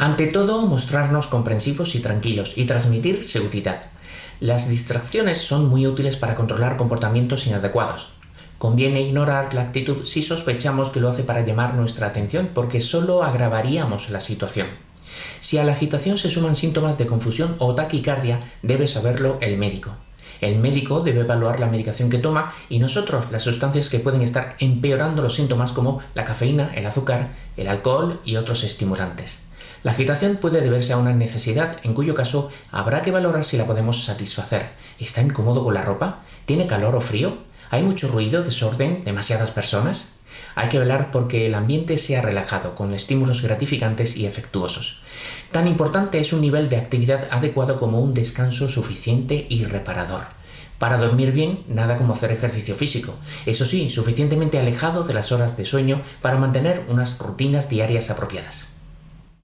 Ante todo, mostrarnos comprensivos y tranquilos y transmitir seguridad. Las distracciones son muy útiles para controlar comportamientos inadecuados. Conviene ignorar la actitud si sospechamos que lo hace para llamar nuestra atención porque solo agravaríamos la situación. Si a la agitación se suman síntomas de confusión o taquicardia, debe saberlo el médico. El médico debe evaluar la medicación que toma y nosotros las sustancias que pueden estar empeorando los síntomas como la cafeína, el azúcar, el alcohol y otros estimulantes. La agitación puede deberse a una necesidad, en cuyo caso habrá que valorar si la podemos satisfacer. ¿Está incómodo con la ropa? ¿Tiene calor o frío? ¿Hay mucho ruido, desorden, demasiadas personas? Hay que velar porque el ambiente sea relajado, con estímulos gratificantes y efectuosos. Tan importante es un nivel de actividad adecuado como un descanso suficiente y reparador. Para dormir bien, nada como hacer ejercicio físico. Eso sí, suficientemente alejado de las horas de sueño para mantener unas rutinas diarias apropiadas.